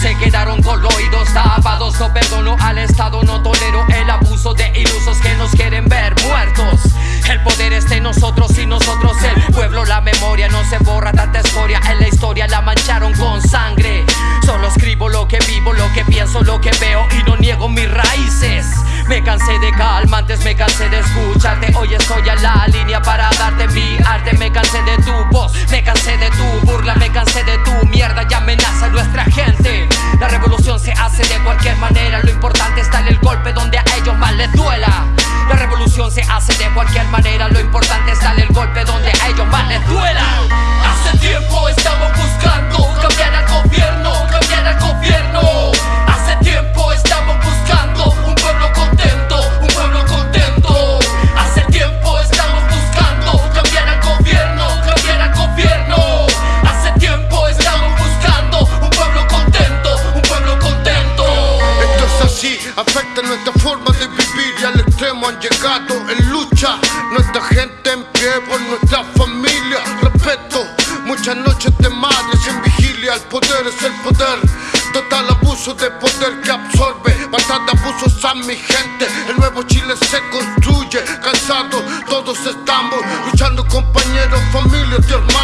se quedaron con los oídos tapados. No perdono al Estado, no tolero el abuso cansé de calmantes, me cansé de escucharte. Hoy estoy a la línea para darte mi arte. Me cansé de tu voz, me cansé de tu burla Me cansé de tu mierda. Y amenaza a nuestra gente. La revolución se hace de cualquier manera. Lo importante está en el golpe donde a ellos más les duela. La revolución se hace de cualquier manera nuestra forma de vivir y al extremo han llegado en lucha. Nuestra gente en pie por nuestra familia. Respeto, muchas noches de madres en vigilia. El poder es el poder. Total abuso de poder que absorbe. Bastante abusos a mi gente. El nuevo Chile se construye. Cansados, todos estamos luchando, compañeros, familias y hermanos.